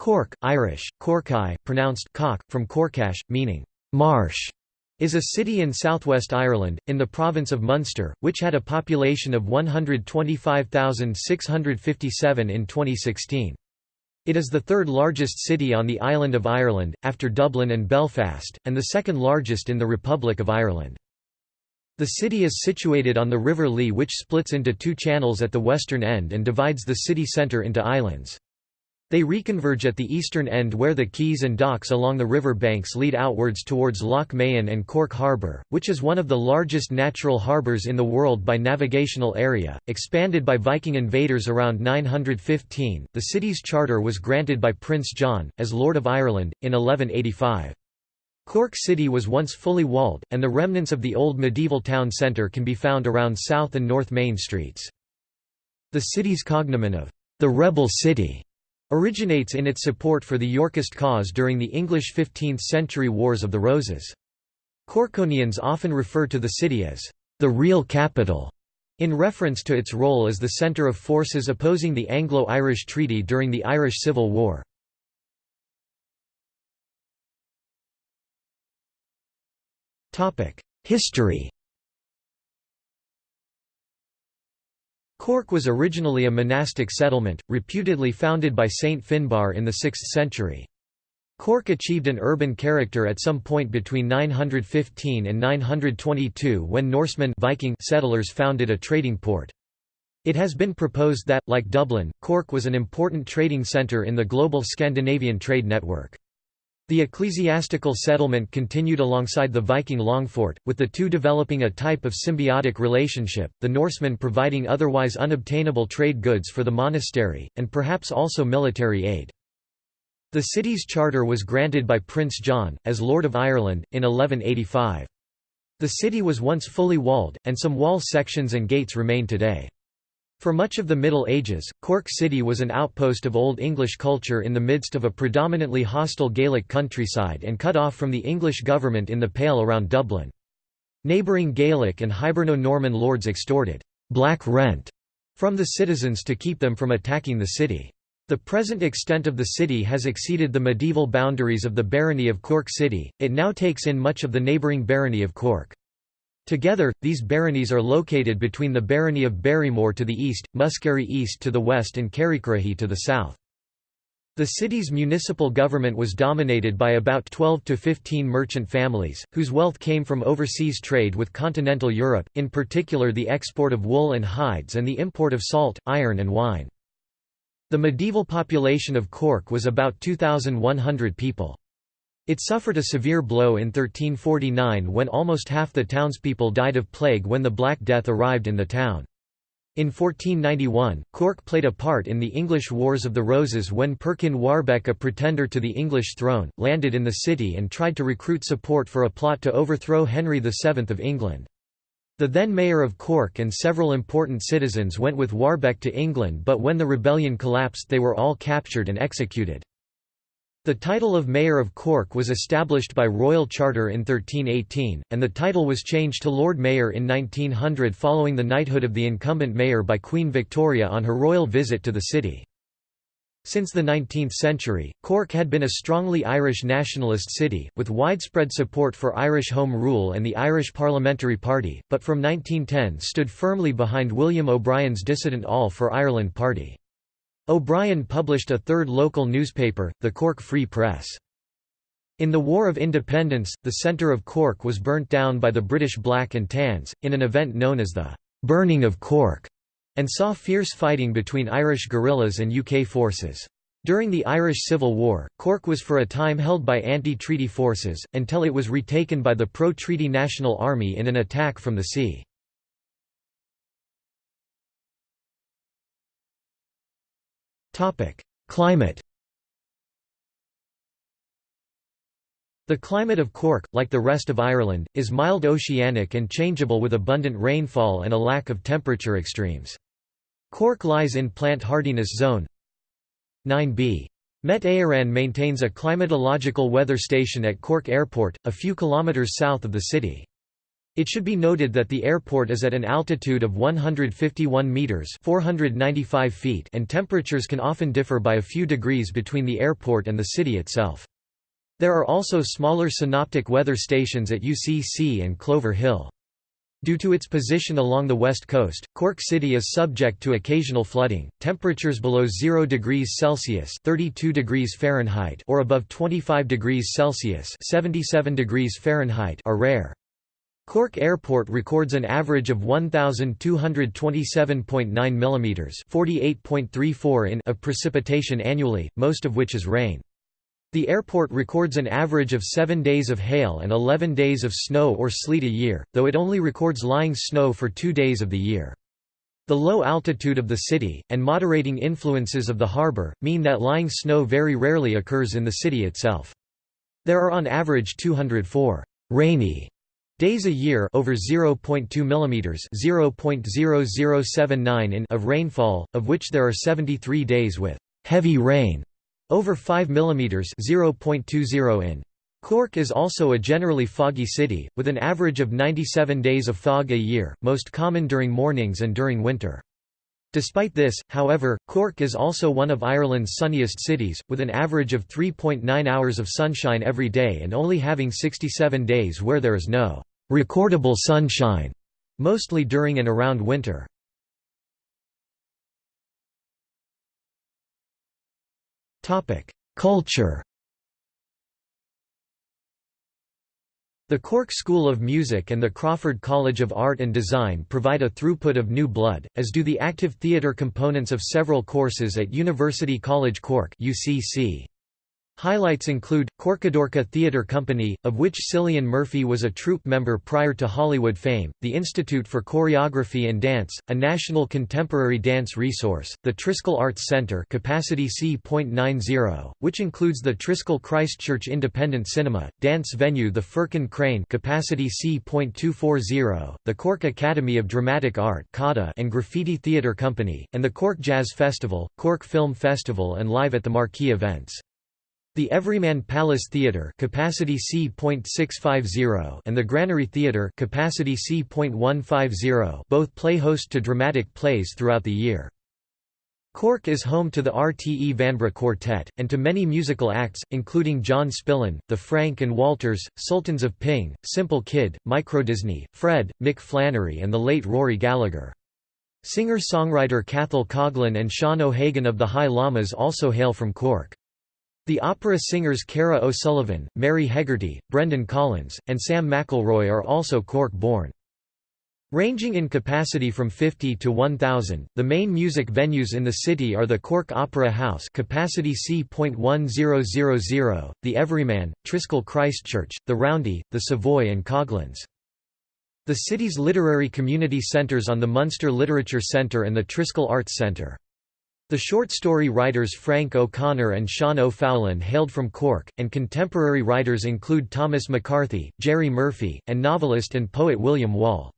Cork, Irish, Corcaigh, pronounced cock, from corcach, meaning marsh, is a city in southwest Ireland, in the province of Munster, which had a population of 125,657 in 2016. It is the third largest city on the island of Ireland, after Dublin and Belfast, and the second largest in the Republic of Ireland. The city is situated on the River Lee which splits into two channels at the western end and divides the city centre into islands. They reconverge at the eastern end where the quays and docks along the river banks lead outwards towards Lough Mahon and Cork Harbour, which is one of the largest natural harbours in the world by navigational area. Expanded by Viking invaders around 915, the city's charter was granted by Prince John, as Lord of Ireland, in 1185. Cork City was once fully walled, and the remnants of the old medieval town centre can be found around South and North Main Streets. The city's cognomen of the Rebel City originates in its support for the Yorkist cause during the English 15th-century Wars of the Roses. Corkonians often refer to the city as the real capital, in reference to its role as the centre of forces opposing the Anglo-Irish Treaty during the Irish Civil War. History Cork was originally a monastic settlement, reputedly founded by Saint Finbarr in the 6th century. Cork achieved an urban character at some point between 915 and 922 when Norsemen Viking settlers founded a trading port. It has been proposed that, like Dublin, Cork was an important trading centre in the global Scandinavian trade network. The ecclesiastical settlement continued alongside the Viking longphort, with the two developing a type of symbiotic relationship, the Norsemen providing otherwise unobtainable trade goods for the monastery, and perhaps also military aid. The city's charter was granted by Prince John, as Lord of Ireland, in 1185. The city was once fully walled, and some wall sections and gates remain today. For much of the Middle Ages, Cork City was an outpost of Old English culture in the midst of a predominantly hostile Gaelic countryside and cut off from the English government in the Pale around Dublin. Neighbouring Gaelic and Hiberno-Norman lords extorted «black rent» from the citizens to keep them from attacking the city. The present extent of the city has exceeded the medieval boundaries of the barony of Cork City, it now takes in much of the neighbouring barony of Cork. Together, these baronies are located between the barony of Barrymore to the east, Muskerry East to the west and Kerrycurrahy to the south. The city's municipal government was dominated by about 12 to 15 merchant families, whose wealth came from overseas trade with continental Europe, in particular the export of wool and hides and the import of salt, iron and wine. The medieval population of Cork was about 2,100 people. It suffered a severe blow in 1349 when almost half the townspeople died of plague when the Black Death arrived in the town. In 1491, Cork played a part in the English Wars of the Roses when Perkin Warbeck a pretender to the English throne, landed in the city and tried to recruit support for a plot to overthrow Henry VII of England. The then mayor of Cork and several important citizens went with Warbeck to England but when the rebellion collapsed they were all captured and executed. The title of Mayor of Cork was established by Royal Charter in 1318, and the title was changed to Lord Mayor in 1900 following the knighthood of the incumbent mayor by Queen Victoria on her royal visit to the city. Since the 19th century, Cork had been a strongly Irish nationalist city, with widespread support for Irish Home Rule and the Irish Parliamentary Party, but from 1910 stood firmly behind William O'Brien's dissident All for Ireland party. O'Brien published a third local newspaper, the Cork Free Press. In the War of Independence, the centre of Cork was burnt down by the British Black and Tans, in an event known as the «Burning of Cork», and saw fierce fighting between Irish guerrillas and UK forces. During the Irish Civil War, Cork was for a time held by anti-treaty forces, until it was retaken by the pro-treaty National Army in an attack from the sea. Climate The climate of Cork, like the rest of Ireland, is mild oceanic and changeable with abundant rainfall and a lack of temperature extremes. Cork lies in plant hardiness zone 9b. Met Éireann maintains a climatological weather station at Cork Airport, a few kilometres south of the city. It should be noted that the airport is at an altitude of 151 meters (495 feet) and temperatures can often differ by a few degrees between the airport and the city itself. There are also smaller synoptic weather stations at UCC and Clover Hill. Due to its position along the west coast, Cork City is subject to occasional flooding. Temperatures below 0 degrees Celsius (32 degrees Fahrenheit) or above 25 degrees Celsius (77 degrees Fahrenheit) are rare. Cork Airport records an average of 1227.9 mm (48.34 in) of precipitation annually, most of which is rain. The airport records an average of 7 days of hail and 11 days of snow or sleet a year, though it only records lying snow for two days of the year. The low altitude of the city, and moderating influences of the harbour, mean that lying snow very rarely occurs in the city itself. There are on average 204 rainy days a year over 0.2 mm (0.0079 in) of rainfall, of which there are 73 days with heavy rain over 5 millimeters, 0.20 in. Cork is also a generally foggy city, with an average of 97 days of fog a year, most common during mornings and during winter. Despite this, however, Cork is also one of Ireland's sunniest cities, with an average of 3.9 hours of sunshine every day and only having 67 days where there is no recordable sunshine, mostly during and around winter. Culture The Cork School of Music and the Crawford College of Art and Design provide a throughput of new blood, as do the active theatre components of several courses at University College Cork UCC. Highlights include, Corcadorca Theatre Company, of which Cillian Murphy was a troupe member prior to Hollywood fame, the Institute for Choreography and Dance, a national contemporary dance resource, the Triskel Arts Centre capacity C.90, which includes the Triskel Christchurch Independent Cinema, dance venue the Firkin Crane capacity C.240, the Cork Academy of Dramatic Art and Graffiti Theatre Company, and the Cork Jazz Festival, Cork Film Festival and Live at the Marquee events. The Everyman Palace Theatre capacity C.650 and the Granary Theatre capacity C.150 both play host to dramatic plays throughout the year. Cork is home to the RTE Vanbrugh Quartet, and to many musical acts, including John Spillane, the Frank and Walters, Sultans of Ping, Simple Kid, Microdisney, Fred, Mick Flannery and the late Rory Gallagher. Singer-songwriter Cathal Coughlan and Sean O'Hagan of the High Llamas also hail from Cork. The opera singers Cara O'Sullivan, Mary Hegarty, Brendan Collins, and Sam McElroy are also Cork-born. Ranging in capacity from 50 to 1,000, the main music venues in the city are the Cork Opera House capacity C.1000, the Everyman, Triskel Christchurch, the Roundy, the Savoy and Coughlan's. The city's literary community centres on the Munster Literature Centre and the Triskel Arts Centre. The short story writers Frank O'Connor and Sean O'Faolain hailed from Cork, and contemporary writers include Thomas McCarthy, Gerry Murphy, and novelist and poet William Wall.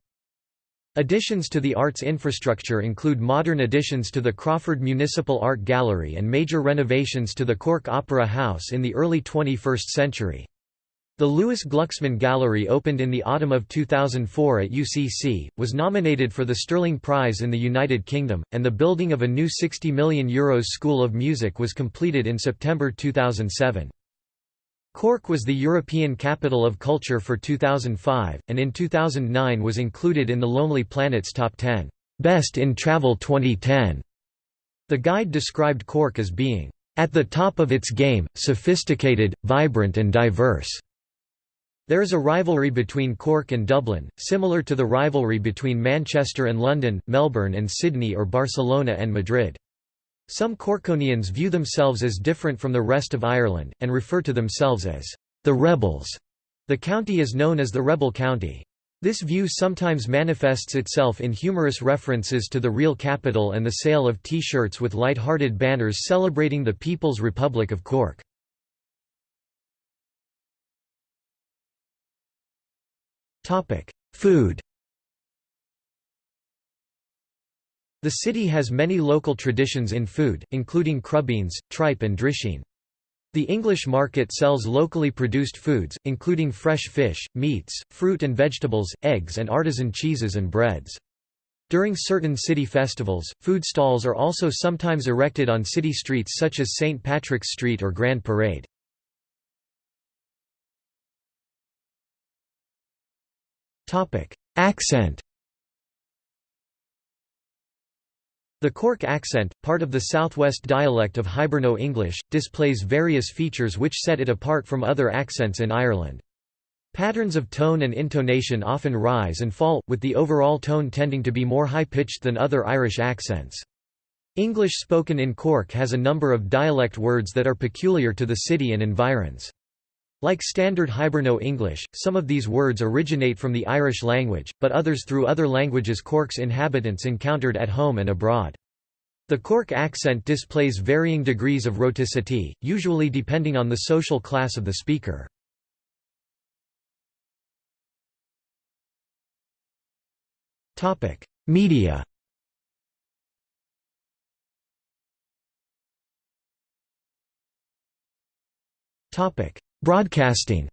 Additions to the arts infrastructure include modern additions to the Crawford Municipal Art Gallery and major renovations to the Cork Opera House in the early 21st century. The Lewis Glucksman Gallery opened in the autumn of 2004 at UCC, was nominated for the Stirling Prize in the United Kingdom, and the building of a new €60 million Euros School of Music was completed in September 2007. Cork was the European Capital of Culture for 2005, and in 2009 was included in the Lonely Planet's Top 10 Best in Travel 2010. The guide described Cork as being at the top of its game, sophisticated, vibrant and diverse. There is a rivalry between Cork and Dublin, similar to the rivalry between Manchester and London, Melbourne and Sydney or Barcelona and Madrid. Some Corkonians view themselves as different from the rest of Ireland, and refer to themselves as the Rebels. The county is known as the Rebel County. This view sometimes manifests itself in humorous references to the real capital and the sale of T-shirts with light-hearted banners celebrating the People's Republic of Cork. Topic: Food. The city has many local traditions in food, including crubeens, tripe and drisheen. The English market sells locally produced foods, including fresh fish, meats, fruit and vegetables, eggs and artisan cheeses and breads. During certain city festivals, food stalls are also sometimes erected on city streets such as St. Patrick's Street or Grand Parade. Accent The Cork accent, part of the southwest dialect of Hiberno English, displays various features which set it apart from other accents in Ireland. Patterns of tone and intonation often rise and fall, with the overall tone tending to be more high-pitched than other Irish accents. English spoken in Cork has a number of dialect words that are peculiar to the city and environs. Like standard Hiberno English, some of these words originate from the Irish language, but others through other languages Cork's inhabitants encountered at home and abroad. The Cork accent displays varying degrees of rhoticity, usually depending on the social class of the speaker. Media Topic: Broadcasting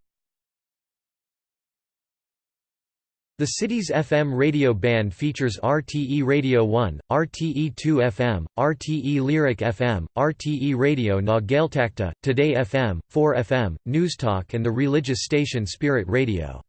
The city's FM radio band features RTE Radio 1, RTE 2 FM, RTE Lyric FM, RTE Radio na Gaeltachta, Today FM, 4 FM, Newstalk and the religious station Spirit Radio.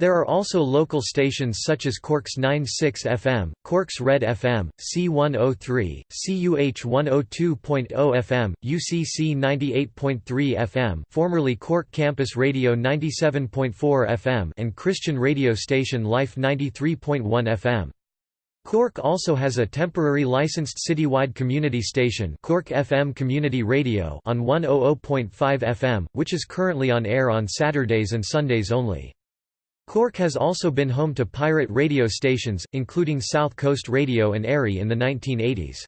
There are also local stations such as Cork's 96 FM, Cork's Red FM, C103, CUH 102.0 FM, UCC 98.3 FM formerly Cork Campus Radio 97.4 FM and Christian radio station Life 93.1 FM. Cork also has a temporary licensed citywide community station Cork FM Community Radio on 100.5 FM, which is currently on air on Saturdays and Sundays only. Cork has also been home to pirate radio stations, including South Coast Radio and Airy in the 1980s.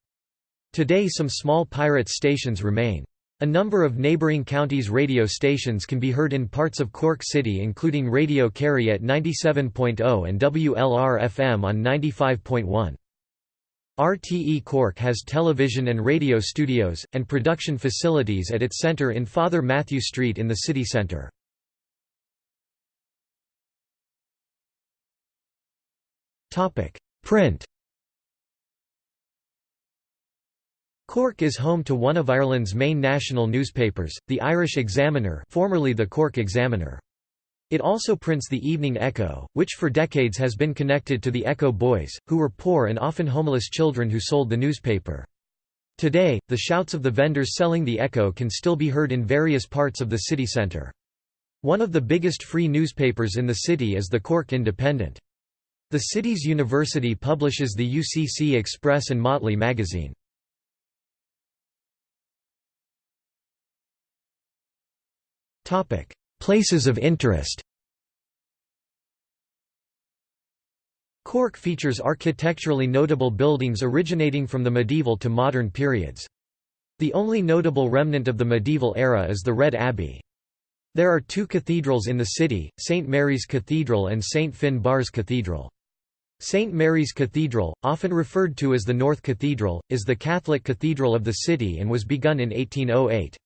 Today some small pirate stations remain. A number of neighbouring counties' radio stations can be heard in parts of Cork City including Radio Kerry at 97.0 and WLR-FM on 95.1. RTE Cork has television and radio studios, and production facilities at its centre in Father Mathew Street in the city centre. Print Cork is home to one of Ireland's main national newspapers, the Irish Examiner formerly the Cork Examiner. It also prints the Evening Echo, which for decades has been connected to the Echo Boys, who were poor and often homeless children who sold the newspaper. Today, the shouts of the vendors selling the Echo can still be heard in various parts of the city centre. One of the biggest free newspapers in the city is the Cork Independent. The city's university publishes the UCC Express and Motley magazine. Places of interest Cork features architecturally notable buildings originating from the medieval to modern periods. The only notable remnant of the medieval era is the Red Abbey. There are two cathedrals in the city, St. Mary's Cathedral and St. Finbarr's Cathedral. St. Mary's Cathedral, often referred to as the North Cathedral, is the Catholic cathedral of the city and was begun in 1808.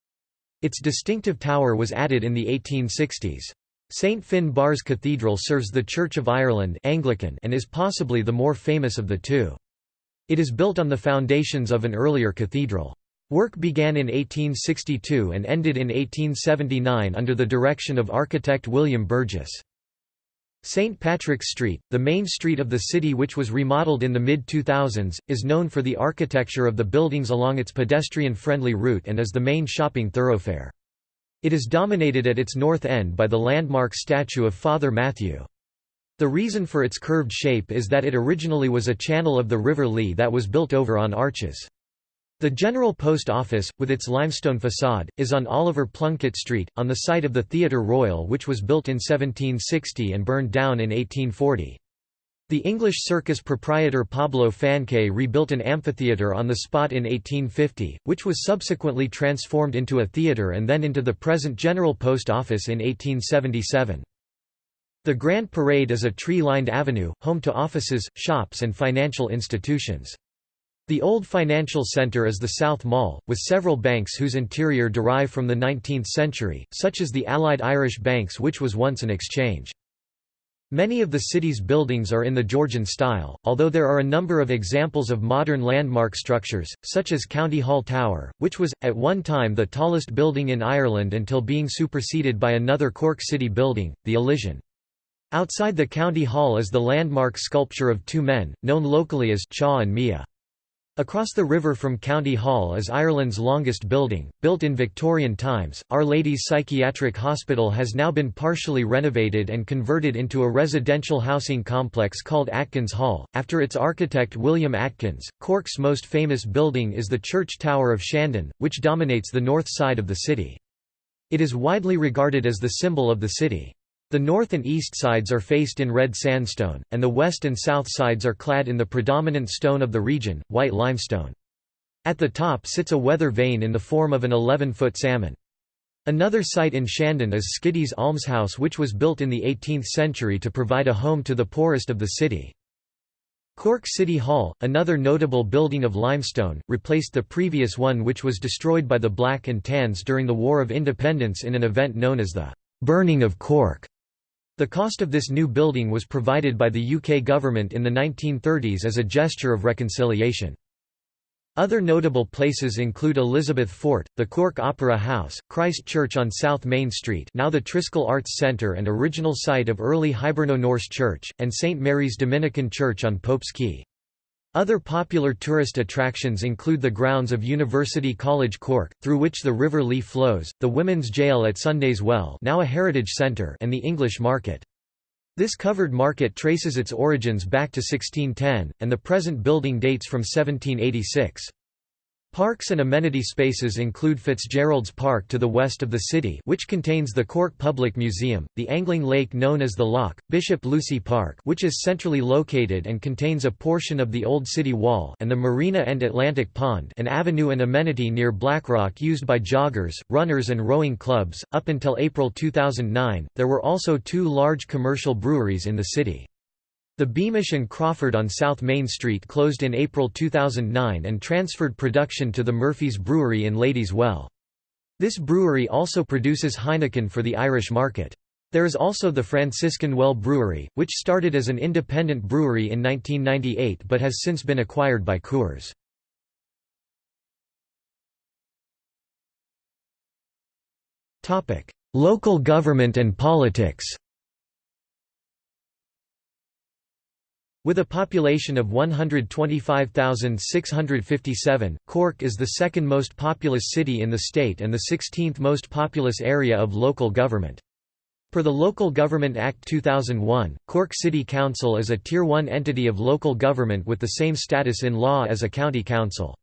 Its distinctive tower was added in the 1860s. St. Finbarr's Cathedral serves the Church of Ireland Anglican and is possibly the more famous of the two. It is built on the foundations of an earlier cathedral. Work began in 1862 and ended in 1879 under the direction of architect William Burges. St. Patrick's Street, the main street of the city which was remodeled in the mid-2000s, is known for the architecture of the buildings along its pedestrian-friendly route and is the main shopping thoroughfare. It is dominated at its north end by the landmark statue of Father Mathew. The reason for its curved shape is that it originally was a channel of the River Lee that was built over on arches. The General Post Office, with its limestone facade, is on Oliver Plunkett Street, on the site of the Theatre Royal which was built in 1760 and burned down in 1840. The English circus proprietor Pablo Fanque rebuilt an amphitheatre on the spot in 1850, which was subsequently transformed into a theatre and then into the present General Post Office in 1877. The Grand Parade is a tree-lined avenue, home to offices, shops and financial institutions. The old financial centre is the South Mall, with several banks whose interior derive from the 19th century, such as the Allied Irish Banks which was once an exchange. Many of the city's buildings are in the Georgian style, although there are a number of examples of modern landmark structures, such as County Hall Tower, which was, at one time the tallest building in Ireland until being superseded by another Cork City building, the Elysian. Outside the County Hall is the landmark sculpture of two men, known locally as Cha and Miah. Across the river from County Hall is Ireland's longest building, built in Victorian times. Our Lady's Psychiatric Hospital has now been partially renovated and converted into a residential housing complex called Atkins Hall, after its architect William Atkins. Cork's most famous building is the Church Tower of Shandon, which dominates the north side of the city. It is widely regarded as the symbol of the city. The north and east sides are faced in red sandstone, and the west and south sides are clad in the predominant stone of the region, white limestone. At the top sits a weather vane in the form of an 11-foot salmon. Another site in Shandon is Skiddy's Almshouse which was built in the 18th century to provide a home to the poorest of the city. Cork City Hall, another notable building of limestone, replaced the previous one which was destroyed by the Black and Tans during the War of Independence in an event known as the «Burning of Cork». The cost of this new building was provided by the UK government in the 1930s as a gesture of reconciliation. Other notable places include Elizabeth Fort, the Cork Opera House, Christ Church on South Main Street now the Triskel Arts Centre and original site of early Hiberno-Norse Church, and St Mary's Dominican Church on Pope's Quay. Other popular tourist attractions include the grounds of University College Cork, through which the River Lee flows, the Women's Jail at Sunday's Well now a heritage centre and the English Market. This covered market traces its origins back to 1610, and the present building dates from 1786. Parks and amenity spaces include Fitzgerald's Park to the west of the city which contains the Cork Public Museum, the angling lake known as the Lough, Bishop Lucy Park which is centrally located and contains a portion of the old city wall and the Marina and Atlantic Pond an avenue and amenity near Blackrock used by joggers, runners and rowing clubs. Up until April 2009, there were also two large commercial breweries in the city. The Beamish and Crawford on South Main Street closed in April 2009 and transferred production to the Murphy's Brewery in Ladies Well. This brewery also produces Heineken for the Irish market. There is also the Franciscan Well Brewery, which started as an independent brewery in 1998 but has since been acquired by Coors. Local government and politics With a population of 125,657, Cork is the second most populous city in the state and the 16th most populous area of local government. Per the Local Government Act 2001, Cork City Council is a Tier 1 entity of local government with the same status in law as a county council.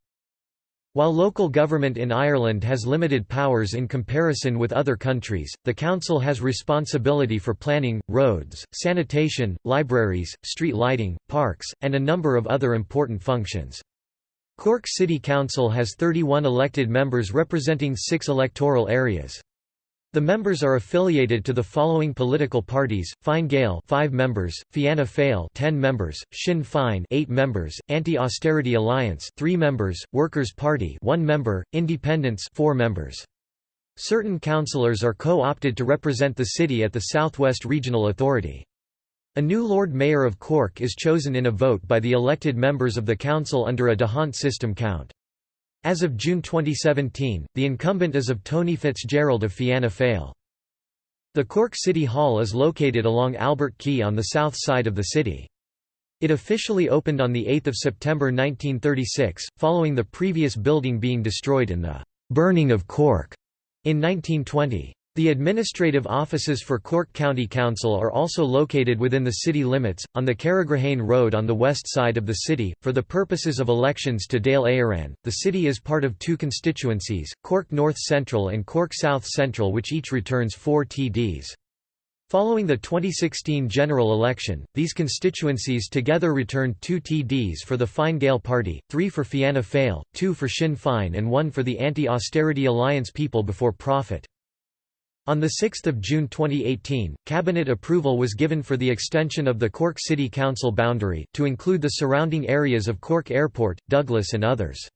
While local government in Ireland has limited powers in comparison with other countries, the council has responsibility for planning, roads, sanitation, libraries, street lighting, parks, and a number of other important functions. Cork City Council has 31 elected members representing six electoral areas. The members are affiliated to the following political parties: Fine Gael, 5 members; Fianna Fáil, 10 members; Sinn Féin, 8 members; Anti-Austerity Alliance, 3 members; Workers' Party, 1 member; Independents, 4 members. Certain councillors are co-opted to represent the city at the Southwest Regional Authority. A new Lord Mayor of Cork is chosen in a vote by the elected members of the council under a D'Hondt system count. As of June 2017, the incumbent is of Tony Fitzgerald of Fianna Fáil. The Cork City Hall is located along Albert Quay on the south side of the city. It officially opened on 8 September 1936, following the previous building being destroyed in the «burning of Cork» in 1920. The administrative offices for Cork County Council are also located within the city limits, on the Carrigrahane Road on the west side of the city. For the purposes of elections to Dáil Éireann, the city is part of two constituencies, Cork North Central and Cork South Central which each returns four TDs. Following the 2016 general election, these constituencies together returned two TDs for the Fine Gael party, three for Fianna Fáil, two for Sinn Féin and one for the Anti-Austerity Alliance People Before Profit. On 6 June 2018, Cabinet approval was given for the extension of the Cork City Council boundary, to include the surrounding areas of Cork Airport, Douglas and others.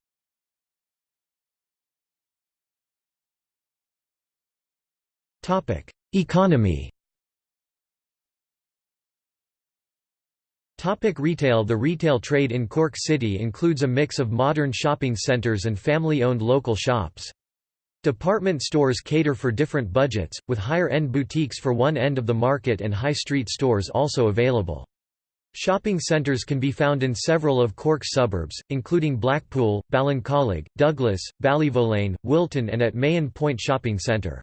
Economy Topic retail The retail trade in Cork City includes a mix of modern shopping centres and family-owned local shops. Department stores cater for different budgets, with higher-end boutiques for one end of the market and high street stores also available. Shopping centres can be found in several of Cork's suburbs, including Blackpool, Ballincollig, Douglas, Ballyvolane, Wilton and at Mahon Point Shopping Centre.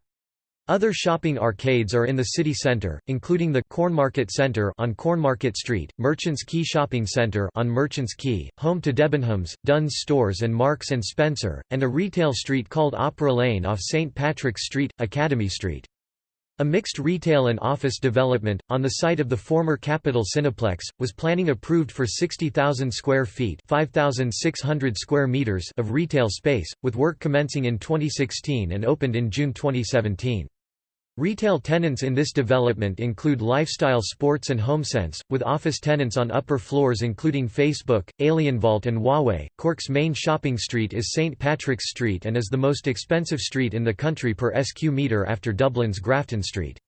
Other shopping arcades are in the city centre, including the Cornmarket Centre on Cornmarket Street, Merchants Quay Shopping Centre on Merchants Quay, home to Debenhams, Dunnes Stores and Marks and Spencer, and a retail street called Opera Lane off St Patrick's Street, Academy Street. A mixed retail and office development, on the site of the former Capital Cineplex, was planning approved for 60,000 square feet 5,600 square meters of retail space, with work commencing in 2016 and opened in June 2017. Retail tenants in this development include Lifestyle Sports and HomeSense, with office tenants on upper floors including Facebook, Alienware and Huawei. Cork's main shopping street is St Patrick's Street and is the most expensive street in the country per SQ metre after Dublin's Grafton Street.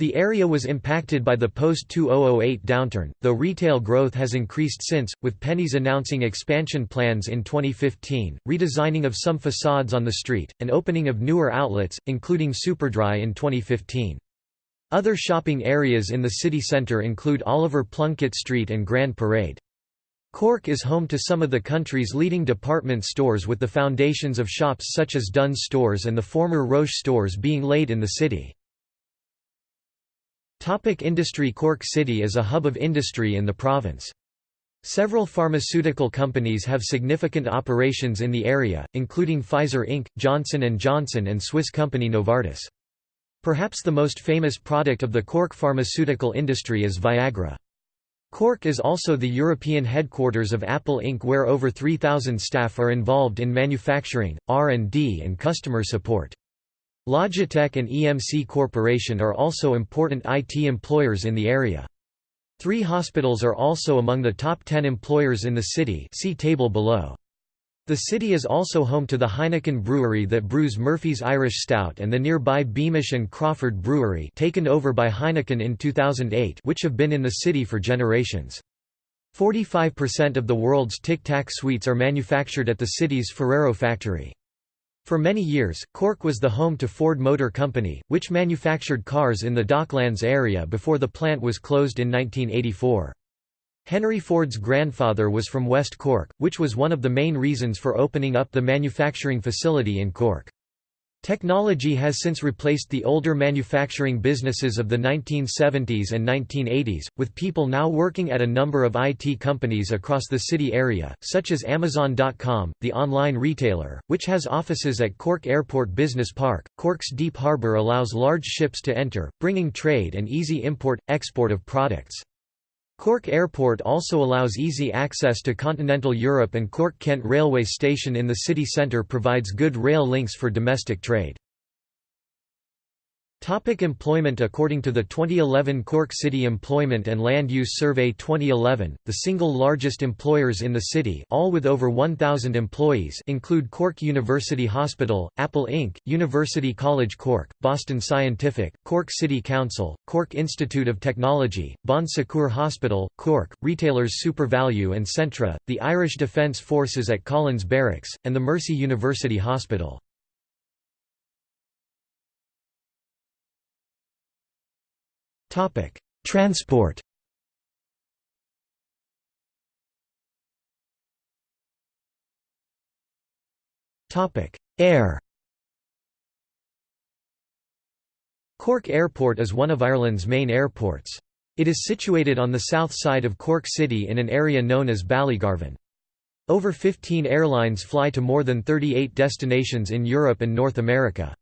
The area was impacted by the post-2008 downturn, though retail growth has increased since, with Penneys announcing expansion plans in 2015, redesigning of some facades on the street, and opening of newer outlets, including Superdry in 2015. Other shopping areas in the city centre include Oliver Plunkett Street and Grand Parade. Cork is home to some of the country's leading department stores with the foundations of shops such as Dunnes Stores and the former Roche stores being laid in the city. Topic industry Cork City is a hub of industry in the province. Several pharmaceutical companies have significant operations in the area, including Pfizer Inc., Johnson & Johnson and Swiss company Novartis. Perhaps the most famous product of the Cork pharmaceutical industry is Viagra. Cork is also the European headquarters of Apple Inc. where over 3,000 staff are involved in manufacturing, R&D and customer support. Logitech and EMC Corporation are also important IT employers in the area. Three hospitals are also among the top 10 employers in the city see table below. The city is also home to the Heineken brewery that brews Murphy's Irish Stout and the nearby Beamish and Crawford Brewery taken over by Heineken in 2008 which have been in the city for generations. 45% of the world's Tic Tac sweets are manufactured at the city's Ferrero factory. For many years, Cork was the home to Ford Motor Company, which manufactured cars in the Docklands area before the plant was closed in 1984. Henry Ford's grandfather was from West Cork, which was one of the main reasons for opening up the manufacturing facility in Cork. Technology has since replaced the older manufacturing businesses of the 1970s and 1980s, with people now working at a number of IT companies across the city area, such as Amazon.com, the online retailer, which has offices at Cork Airport Business Park. Cork's deep harbour allows large ships to enter, bringing trade and easy import-export of products. Cork Airport also allows easy access to continental Europe and Cork-Kent railway station in the city centre provides good rail links for domestic trade. Topic employment According to the 2011 Cork City Employment and Land Use Survey 2011, the single largest employers in the city all with over 1,000 employees include Cork University Hospital, Apple Inc., University College Cork, Boston Scientific, Cork City Council, Cork Institute of Technology, Bon Secours Hospital, Cork, retailers SuperValu and Centra, the Irish Defence Forces at Collins Barracks, and the Mercy University Hospital. Transport Air Cork Airport is one of Ireland's main airports. It is situated on the south side of Cork City in an area known as Ballygarvan. Over 15 airlines fly to more than 38 destinations in Europe and North America.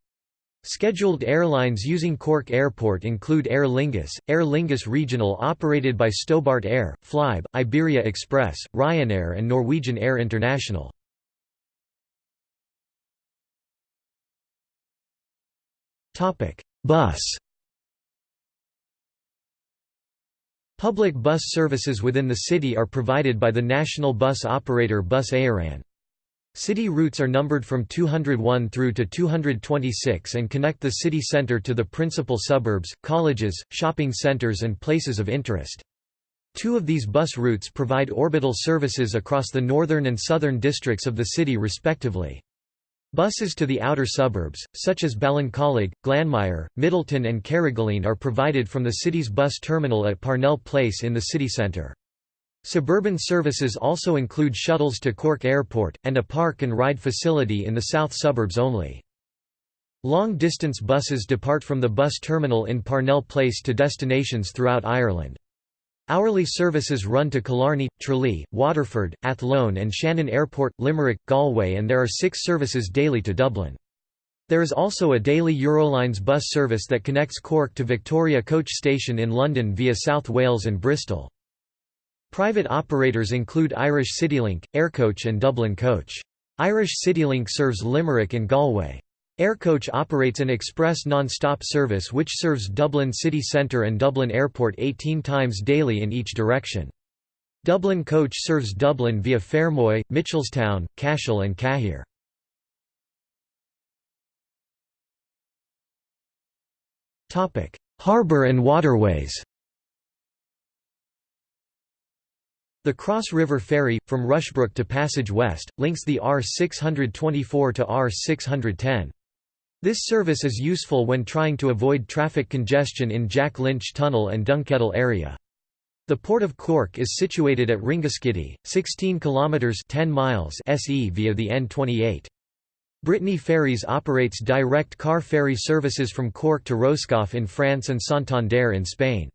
Scheduled airlines using Cork Airport include Aer Lingus, Aer Lingus Regional operated by Stobart Air, Flybe, Iberia Express, Ryanair and Norwegian Air International. Bus Public bus services within the city are provided by the national bus operator Bus Éireann. City routes are numbered from 201 through to 226 and connect the city centre to the principal suburbs, colleges, shopping centres and places of interest. Two of these bus routes provide orbital services across the northern and southern districts of the city respectively. Buses to the outer suburbs, such as Ballincollig, Glanmire, Midleton and Carrigaline are provided from the city's bus terminal at Parnell Place in the city centre. Suburban services also include shuttles to Cork Airport, and a park and ride facility in the south suburbs only. Long-distance buses depart from the bus terminal in Parnell Place to destinations throughout Ireland. Hourly services run to Killarney, Tralee, Waterford, Athlone and Shannon Airport, Limerick, Galway and there are six services daily to Dublin. There is also a daily Eurolines bus service that connects Cork to Victoria Coach Station in London via South Wales and Bristol. Private operators include Irish CityLink, Aircoach and Dublin Coach. Irish CityLink serves Limerick and Galway. Aircoach operates an express non-stop service which serves Dublin city centre and Dublin Airport 18 times daily in each direction. Dublin Coach serves Dublin via Fermoy, Mitchelstown, Cashel and Cahir. Harbour and waterways The Cross River Ferry, from Rushbrooke to Passage West, links the R624 to R610. This service is useful when trying to avoid traffic congestion in Jack Lynch Tunnel and Dunkettle area. The Port of Cork is situated at Ringaskiddy, 16 kilometers 10 miles SE via the N28. Brittany Ferries operates direct car ferry services from Cork to Roscoff in France and Santander in Spain.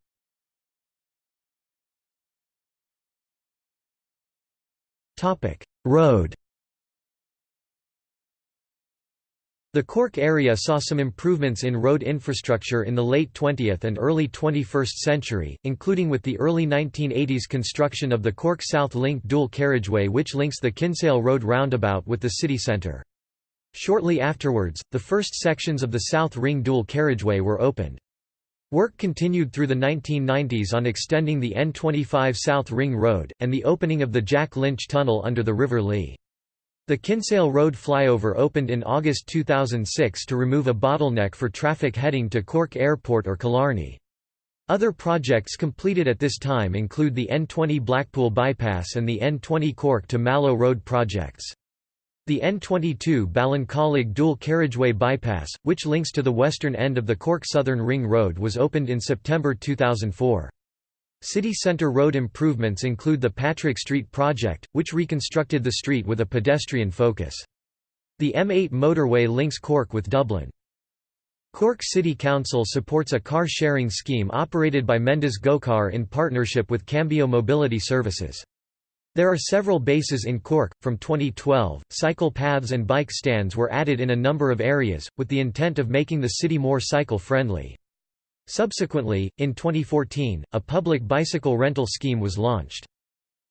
Road The Cork area saw some improvements in road infrastructure in the late 20th and early 21st century, including with the early 1980s construction of the Cork South Link dual carriageway which links the Kinsale Road roundabout with the city centre. Shortly afterwards, the first sections of the South Ring dual carriageway were opened. Work continued through the 1990s on extending the N25 South Ring Road, and the opening of the Jack Lynch Tunnel under the River Lee. The Kinsale Road flyover opened in August 2006 to remove a bottleneck for traffic heading to Cork Airport or Killarney. Other projects completed at this time include the N20 Blackpool Bypass and the N20 Cork to Mallow Road projects. The N22 Ballincollig dual carriageway bypass, which links to the western end of the Cork Southern Ring Road was opened in September 2004. City centre road improvements include the Patrick Street project, which reconstructed the street with a pedestrian focus. The M8 motorway links Cork with Dublin. Cork City Council supports a car-sharing scheme operated by Mendes GoCar in partnership with Cambio Mobility Services. There are several bases in Cork. From 2012, cycle paths and bike stands were added in a number of areas, with the intent of making the city more cycle friendly. Subsequently, in 2014, a public bicycle rental scheme was launched.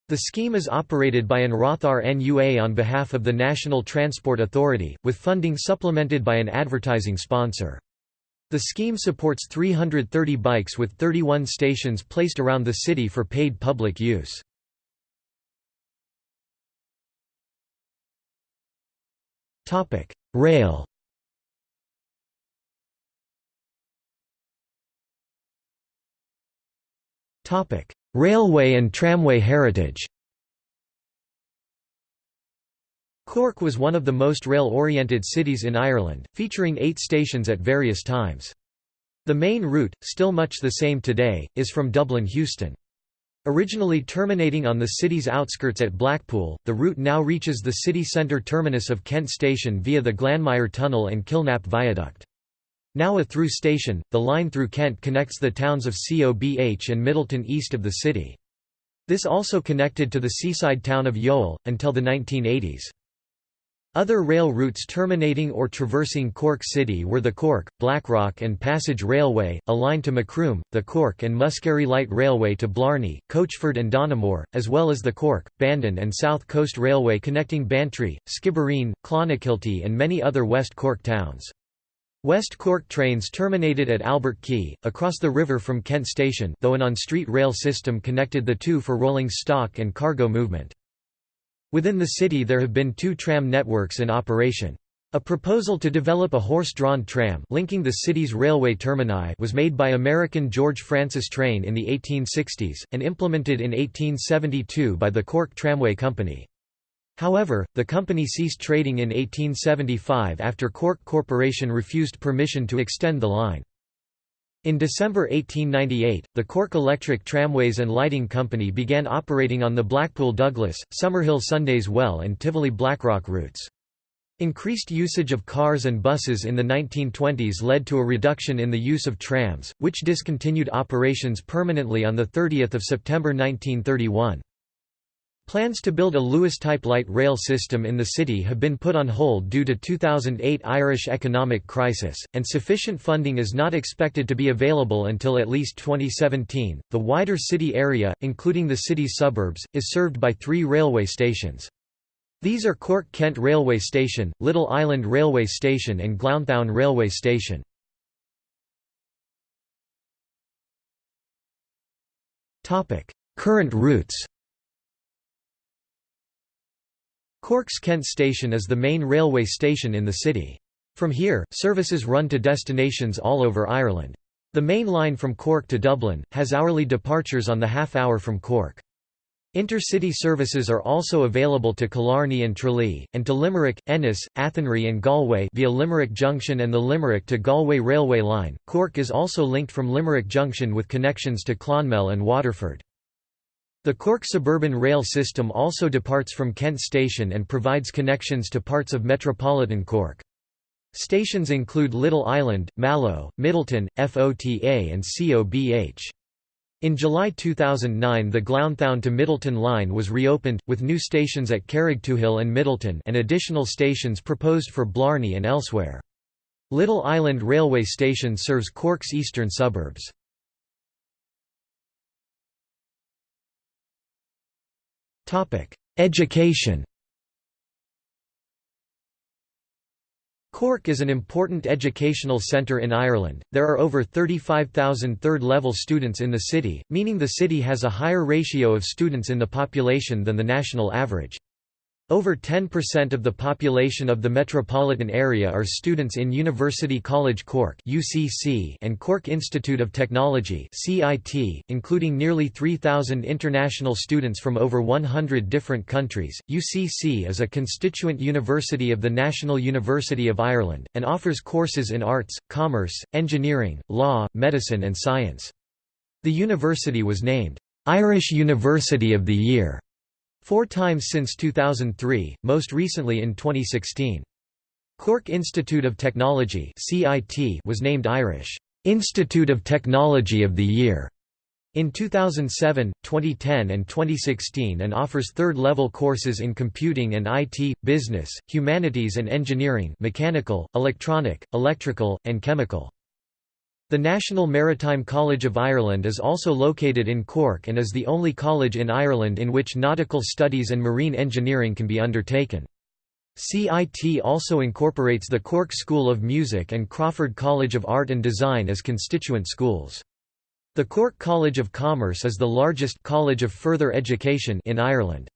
The scheme is operated by an Rothar NUA on behalf of the National Transport Authority, with funding supplemented by an advertising sponsor. The scheme supports 330 bikes with 31 stations placed around the city for paid public use. Rail Railway and tramway heritage Cork was one of the most rail-oriented cities in Ireland, featuring eight stations at various times. The main route, still much the same today, is from Dublin Heuston. Originally terminating on the city's outskirts at Blackpool, the route now reaches the city centre terminus of Kent Station via the Glanmire Tunnel and Kilnap Viaduct. Now a through station, the line through Kent connects the towns of Cobh and Midleton east of the city. This also connected to the seaside town of Youghal, until the 1980s. Other rail routes terminating or traversing Cork City were the Cork, Blackrock and Passage Railway, a line to Macroom, the Cork and Muskerry Light Railway to Blarney, Coachford and Donaghmore, as well as the Cork, Bandon and South Coast Railway connecting Bantry, Skibbereen, Clonakilty and many other West Cork towns. West Cork trains terminated at Albert Quay, across the river from Kent Station though an on-street rail system connected the two for rolling stock and cargo movement. Within the city there have been two tram networks in operation. A proposal to develop a horse-drawn tram linking the city's railway termini was made by American George Francis Train in the 1860s, and implemented in 1872 by the Cork Tramway Company. However, the company ceased trading in 1875 after Cork Corporation refused permission to extend the line. In December 1898, the Cork Electric Tramways and Lighting Company began operating on the Blackpool-Douglas, Summerhill Sundays Well and Tivoli-Blackrock routes. Increased usage of cars and buses in the 1920s led to a reduction in the use of trams, which discontinued operations permanently on 30 September 1931. Plans to build a Luas-type light rail system in the city have been put on hold due to 2008 Irish economic crisis, and sufficient funding is not expected to be available until at least 2017. The wider city area, including the city's suburbs, is served by three railway stations. These are Cork-Kent Railway Station, Little Island Railway Station and Glounthaune Railway Station. Current routes Cork's Kent Station is the main railway station in the city. From here, services run to destinations all over Ireland. The main line from Cork to Dublin, has hourly departures on the half-hour from Cork. Intercity services are also available to Killarney and Tralee, and to Limerick, Ennis, Athenry and Galway via Limerick Junction and the Limerick to Galway railway line. Cork is also linked from Limerick Junction with connections to Clonmel and Waterford. The Cork suburban rail system also departs from Kent Station and provides connections to parts of metropolitan Cork. Stations include Little Island, Mallow, Midleton, FOTA and COBH. In July 2009 the Glounthaune to Midleton line was reopened, with new stations at Carrigtwohill and Midleton and additional stations proposed for Blarney and elsewhere. Little Island Railway Station serves Cork's eastern suburbs. Education Cork is an important educational centre in Ireland. There are over 35,000 third level students in the city, meaning the city has a higher ratio of students in the population than the national average. Over 10% of the population of the metropolitan area are students in University College Cork (UCC) and Cork Institute of Technology (CIT), including nearly 3,000 international students from over 100 different countries. UCC is a constituent university of the National University of Ireland and offers courses in arts, commerce, engineering, law, medicine and science. The university was named Irish University of the Year Four times since 2003, most recently in 2016. Cork Institute of Technology was named Irish Institute of Technology of the Year in 2007, 2010 and 2016 and offers third-level courses in computing and IT, business, humanities and engineering mechanical, electronic, electrical, and chemical. The National Maritime College of Ireland is also located in Cork and is the only college in Ireland in which nautical studies and marine engineering can be undertaken. CIT also incorporates the Cork School of Music and Crawford College of Art and Design as constituent schools. The Cork College of Commerce is the largest college of further education in Ireland.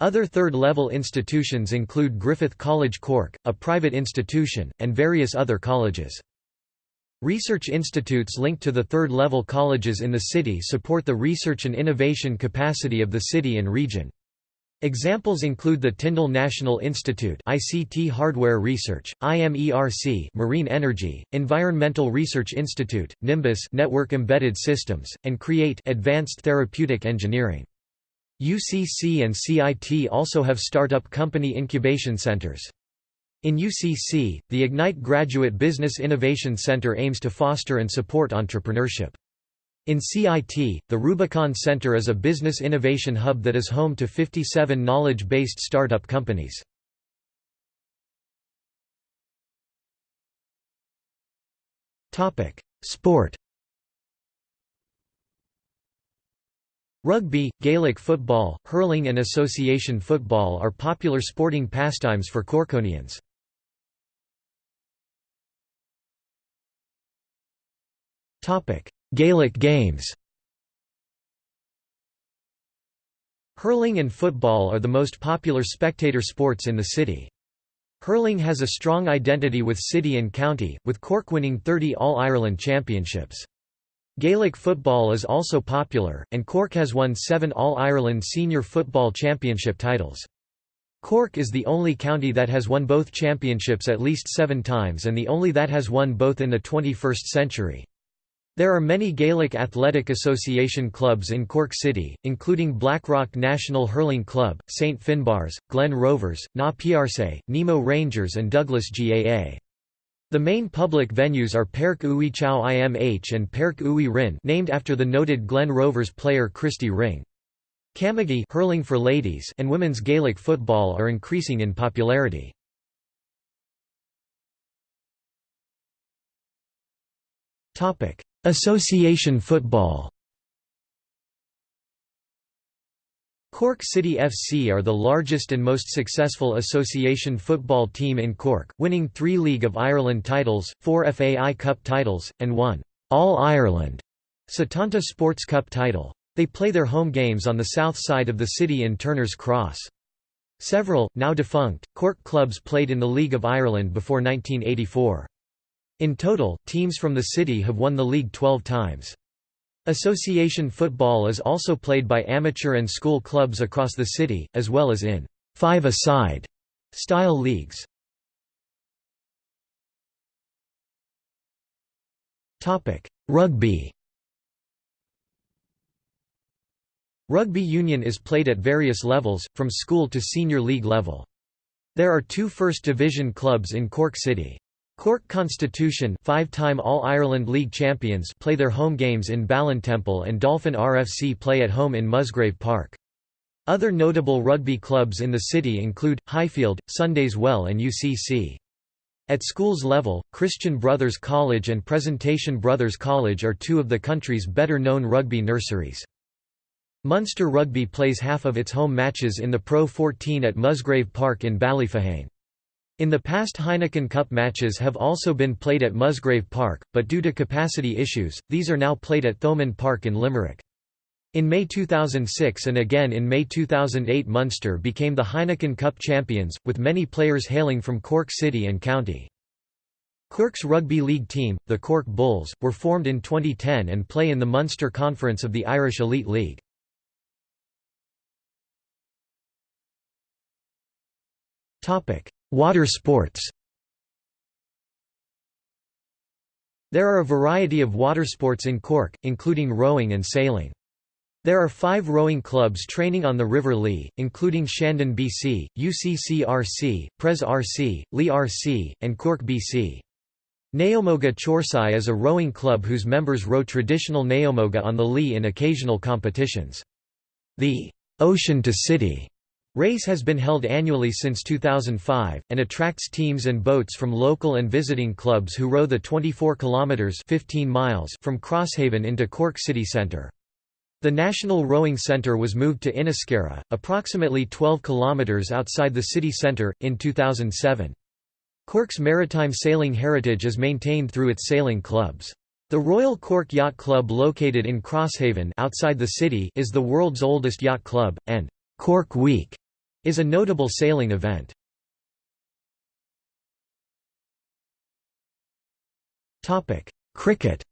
Other third-level institutions include Griffith College Cork, a private institution, and various other colleges. Research institutes linked to the third-level colleges in the city support the research and innovation capacity of the city and region. Examples include the Tyndall National Institute ICT Hardware Research, IMERC Marine Energy, Environmental Research Institute, Nimbus Network Embedded Systems, and CREATE Advanced Therapeutic Engineering. UCC and CIT also have startup company incubation centers. In UCC, the Ignite Graduate Business Innovation Center aims to foster and support entrepreneurship. In CIT, the Rubicon Center is a business innovation hub that is home to 57 knowledge-based startup companies. Sport Rugby, Gaelic football, hurling and association football are popular sporting pastimes for Corkonians. Gaelic games Hurling and football are the most popular spectator sports in the city. Hurling has a strong identity with city and county, with Cork winning 30 All-Ireland championships. Gaelic football is also popular, and Cork has won seven All-Ireland senior football championship titles. Cork is the only county that has won both championships at least seven times and the only that has won both in the 21st century. There are many Gaelic Athletic Association clubs in Cork City, including Blackrock National Hurling Club, St Finbars, Glen Rovers, Na Piarsaigh, Nemo Rangers and Douglas GAA. The main public venues are Páirc Uí Chaoimh and Páirc Uí Rinn named after the noted Glen Rovers player Christy Ring. Camogie hurling for ladies and women's Gaelic football are increasing in popularity. Topic: Association football Cork City FC are the largest and most successful association football team in Cork, winning three League of Ireland titles, four FAI Cup titles, and one All-Ireland Satanta Sports Cup title. They play their home games on the south side of the city in Turner's Cross. Several, now defunct, Cork clubs played in the League of Ireland before 1984. In total, teams from the city have won the league 12 times. Association football is also played by amateur and school clubs across the city, as well as in five-a-side style leagues. Rugby Rugby union is played at various levels, from school to senior league level. There are two First Division clubs in Cork City. Cork Constitution five-time All-Ireland League champions play their home games in Ballintemple and Dolphin RFC play at home in Musgrave Park. Other notable rugby clubs in the city include, Highfield, Sundays Well and UCC. At schools level, Christian Brothers College and Presentation Brothers College are two of the country's better-known rugby nurseries. Munster Rugby plays half of its home matches in the Pro 14 at Musgrave Park in Ballyphehane. In the past Heineken Cup matches have also been played at Musgrave Park, but due to capacity issues, these are now played at Thomond Park in Limerick. In May 2006 and again in May 2008 Munster became the Heineken Cup champions, with many players hailing from Cork City and County. Cork's rugby league team, the Cork Bulls, were formed in 2010 and play in the Munster Conference of the Irish Elite League. Water sports There are a variety of water sports in Cork, including rowing and sailing. There are five rowing clubs training on the River Lee, including Shandon BC, UCC RC, Pres RC, Lee RC, and Cork BC. Naomhóga Chorcaí is a rowing club whose members row traditional naomhóga on the Lee in occasional competitions. The Ocean to City Race has been held annually since 2005, and attracts teams and boats from local and visiting clubs who row the 24 kilometres 15 miles from Crosshaven into Cork city centre. The National Rowing Centre was moved to Inniscarra, approximately 12 kilometres outside the city centre, in 2007. Cork's maritime sailing heritage is maintained through its sailing clubs. The Royal Cork Yacht Club located in Crosshaven outside the city is the world's oldest yacht club, and Cork Week is a notable sailing event. Cricket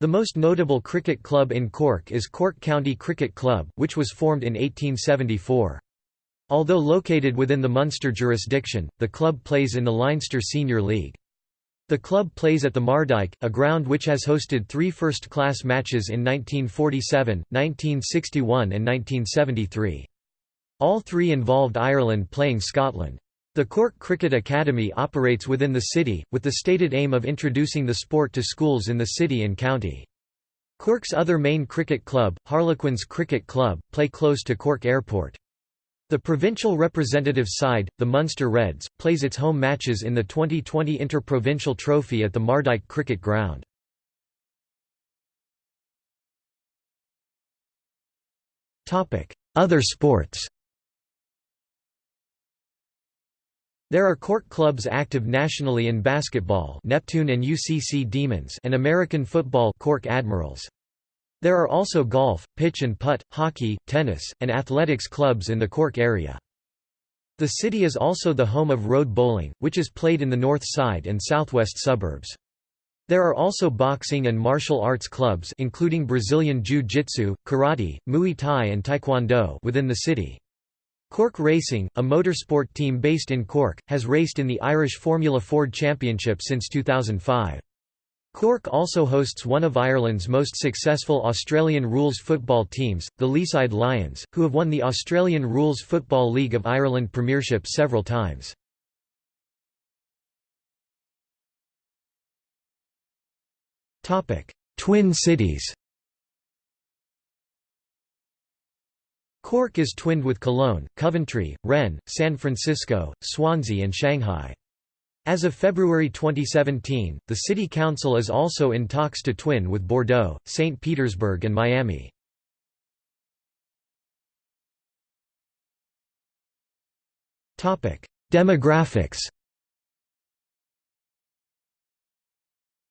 The most notable cricket club in Cork is Cork County Cricket Club, which was formed in 1874. Although located within the Munster jurisdiction, the club plays in the Leinster Senior League. The club plays at the Mardyke, a ground which has hosted three first-class matches in 1947, 1961 and 1973. All three involved Ireland playing Scotland. The Cork Cricket Academy operates within the city, with the stated aim of introducing the sport to schools in the city and county. Cork's other main cricket club, Harlequins Cricket Club, play close to Cork Airport. The provincial representative side, the Munster Reds, plays its home matches in the 2020 Interprovincial Trophy at the Mardyke Cricket Ground. Other sports There are Cork clubs active nationally in basketball Neptune and UCC Demons and American football Cork Admirals. There are also golf, pitch and putt, hockey, tennis, and athletics clubs in the Cork area. The city is also the home of road bowling, which is played in the north side and southwest suburbs. There are also boxing and martial arts clubs including Brazilian Jiu-Jitsu, Karate, Muay Thai and Taekwondo within the city. Cork Racing, a motorsport team based in Cork, has raced in the Irish Formula Ford Championship since 2005. Cork also hosts one of Ireland's most successful Australian rules football teams, the Leeside Lions, who have won the Australian Rules Football League of Ireland Premiership several times. Twin cities Cork is twinned with Cologne, Coventry, Rennes, San Francisco, Swansea and Shanghai. As of February 2017, the City Council is also in talks to twin with Bordeaux, St. Petersburg and Miami. Demographics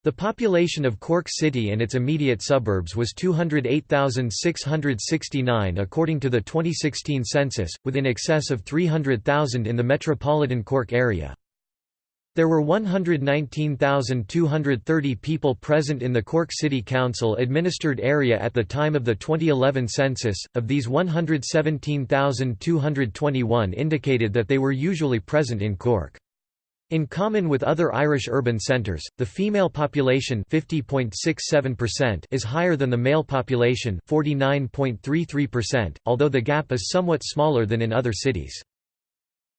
The population of Cork City and its immediate suburbs was 208,669 according to the 2016 census, with in excess of 300,000 in the metropolitan Cork area. There were 119,230 people present in the Cork City Council administered area at the time of the 2011 census, of these 117,221 indicated that they were usually present in Cork. In common with other Irish urban centres, the female population is higher than the male population although the gap is somewhat smaller than in other cities.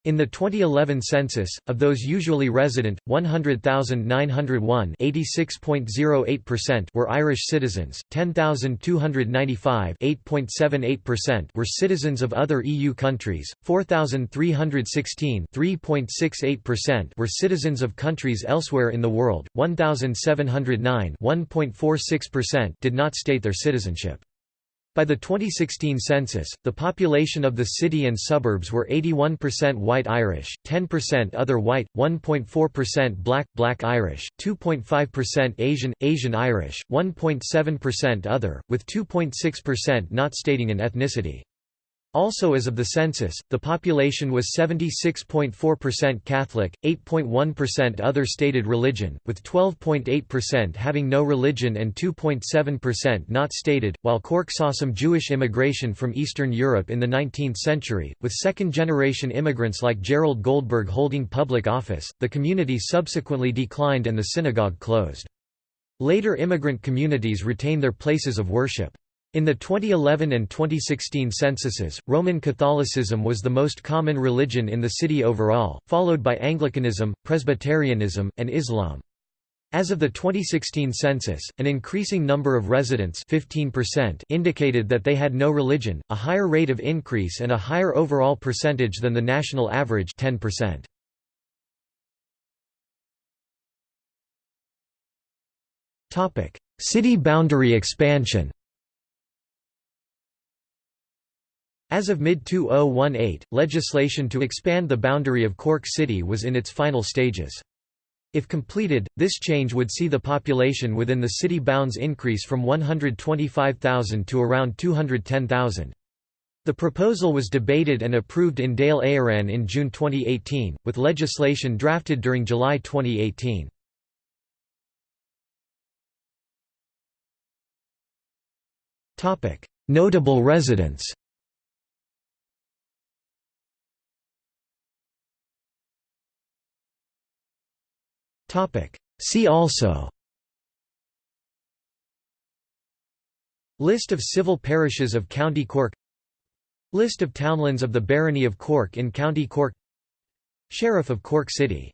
In the 2011 census, of those usually resident, 100,901 were Irish citizens, 10,295 were citizens of other EU countries, 4,316 were citizens of countries elsewhere in the world, 1,709 did not state their citizenship. By the 2016 census, the population of the city and suburbs were 81% white Irish, 10% other white, 1.4% black, black Irish, 2.5% Asian, Asian Irish, 1.7% other, with 2.6% not stating an ethnicity. Also as of the census, the population was 76.4% Catholic, 8.1% other stated religion, with 12.8% having no religion and 2.7% not stated. While Cork saw some Jewish immigration from Eastern Europe in the 19th century, with second generation immigrants like Gerald Goldberg holding public office, the community subsequently declined and the synagogue closed. Later immigrant communities retain their places of worship. In the 2011 and 2016 censuses, Roman Catholicism was the most common religion in the city overall, followed by Anglicanism, Presbyterianism, and Islam. As of the 2016 census, an increasing number of residents 15% indicated that they had no religion, a higher rate of increase and a higher overall percentage than the national average 10%. City boundary expansion As of mid-2018, legislation to expand the boundary of Cork City was in its final stages. If completed, this change would see the population within the city bounds increase from 125,000 to around 210,000. The proposal was debated and approved in Dáil Éireann in June 2018, with legislation drafted during July 2018. Notable residents See also. List of civil parishes of County Cork. List of townlands of the Barony of Cork in County Cork. Sheriff of Cork City